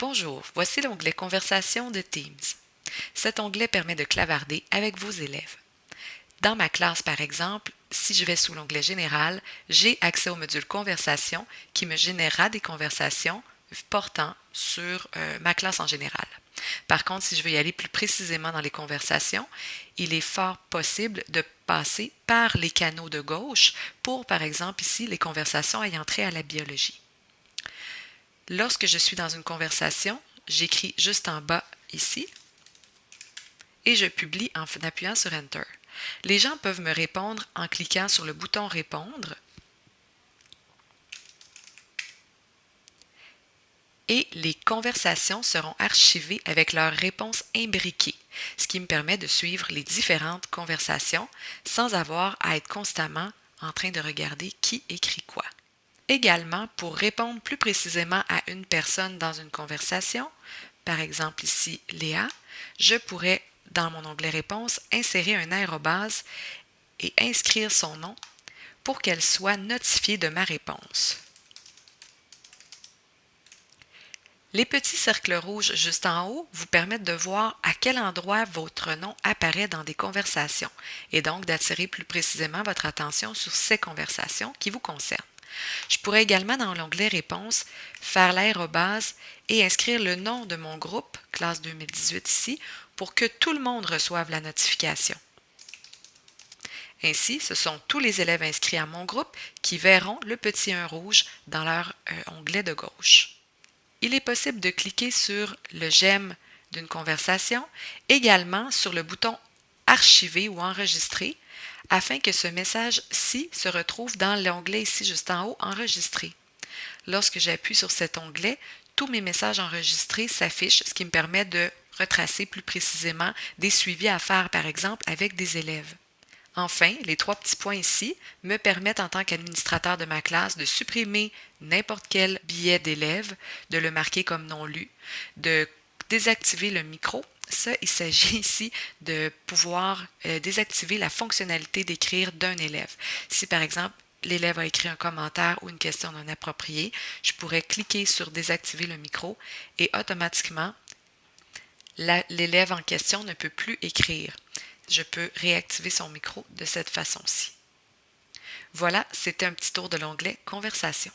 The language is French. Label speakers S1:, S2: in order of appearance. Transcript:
S1: Bonjour, voici l'onglet Conversation de Teams. Cet onglet permet de clavarder avec vos élèves. Dans ma classe, par exemple, si je vais sous l'onglet Général, j'ai accès au module Conversation qui me générera des conversations portant sur euh, ma classe en général. Par contre, si je veux y aller plus précisément dans les conversations, il est fort possible de passer par les canaux de gauche pour, par exemple, ici, les conversations ayant trait à la biologie. Lorsque je suis dans une conversation, j'écris juste en bas ici et je publie en appuyant sur Enter. Les gens peuvent me répondre en cliquant sur le bouton Répondre et les conversations seront archivées avec leurs réponses imbriquées, ce qui me permet de suivre les différentes conversations sans avoir à être constamment en train de regarder qui écrit quoi. Également, pour répondre plus précisément à une personne dans une conversation, par exemple ici Léa, je pourrais, dans mon onglet Réponse, insérer un aérobase et inscrire son nom pour qu'elle soit notifiée de ma réponse. Les petits cercles rouges juste en haut vous permettent de voir à quel endroit votre nom apparaît dans des conversations et donc d'attirer plus précisément votre attention sur ces conversations qui vous concernent. Je pourrais également, dans l'onglet Réponses, faire l'aérobase et inscrire le nom de mon groupe, classe 2018 ici, pour que tout le monde reçoive la notification. Ainsi, ce sont tous les élèves inscrits à mon groupe qui verront le petit 1 rouge dans leur euh, onglet de gauche. Il est possible de cliquer sur le j'aime d'une conversation, également sur le bouton Archiver ou Enregistrer afin que ce message-ci se retrouve dans l'onglet ici juste en haut Enregistrer. Lorsque j'appuie sur cet onglet, tous mes messages enregistrés s'affichent, ce qui me permet de retracer plus précisément des suivis à faire, par exemple, avec des élèves. Enfin, les trois petits points ici me permettent en tant qu'administrateur de ma classe de supprimer n'importe quel billet d'élève, de le marquer comme non lu, de désactiver le micro ça, il s'agit ici de pouvoir euh, désactiver la fonctionnalité d'écrire d'un élève. Si par exemple, l'élève a écrit un commentaire ou une question non appropriée, je pourrais cliquer sur désactiver le micro et automatiquement, l'élève en question ne peut plus écrire. Je peux réactiver son micro de cette façon-ci. Voilà, c'était un petit tour de l'onglet Conversation.